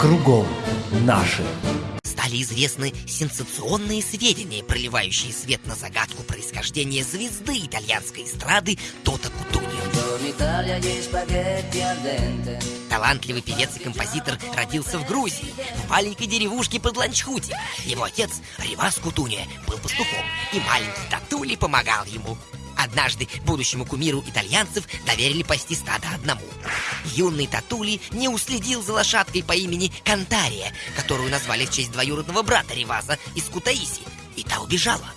кругом наши. Стали известны сенсационные сведения, проливающие свет на загадку происхождения звезды итальянской эстрады Тота Кутунио. Талантливый певец и композитор родился в Грузии, в маленькой деревушке под Ланчхути. Его отец, Ривас Кутуния, был пастухом, и маленький Татули помогал ему. Однажды будущему кумиру итальянцев доверили пасти стадо одному. Юный Татули не уследил за лошадкой по имени Кантария, которую назвали в честь двоюродного брата Риваза из Кутаиси, и та убежала.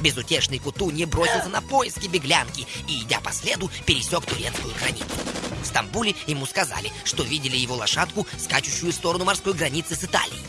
Безутешный Кутунья бросился на поиски беглянки и, идя по следу, пересек турецкую границу. В Стамбуле ему сказали, что видели его лошадку, скачущую в сторону морской границы с Италией.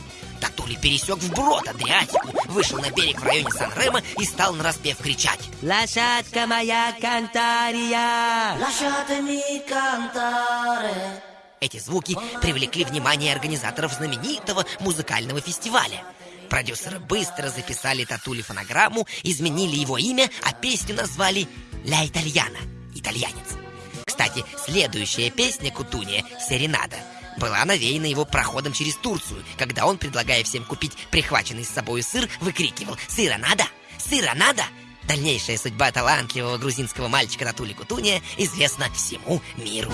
Татули пересек вброд Адриатику, вышел на берег в районе Сан-Ремо и стал нараспев кричать Лошадка моя Кантария Lasciatemi cantare Эти звуки привлекли внимание организаторов знаменитого музыкального фестиваля. Продюсеры быстро записали Татули фонограмму, изменили его имя, а песню назвали «Ля Итальяна» — «Итальянец». Кстати, следующая песня Кутуния «Серенада» была навеяна его проходом через Турцию, когда он, предлагая всем купить прихваченный с собой сыр, выкрикивал «Сыра надо! Сыра надо!» Дальнейшая судьба талантливого грузинского мальчика Татули Кутуния известна всему миру.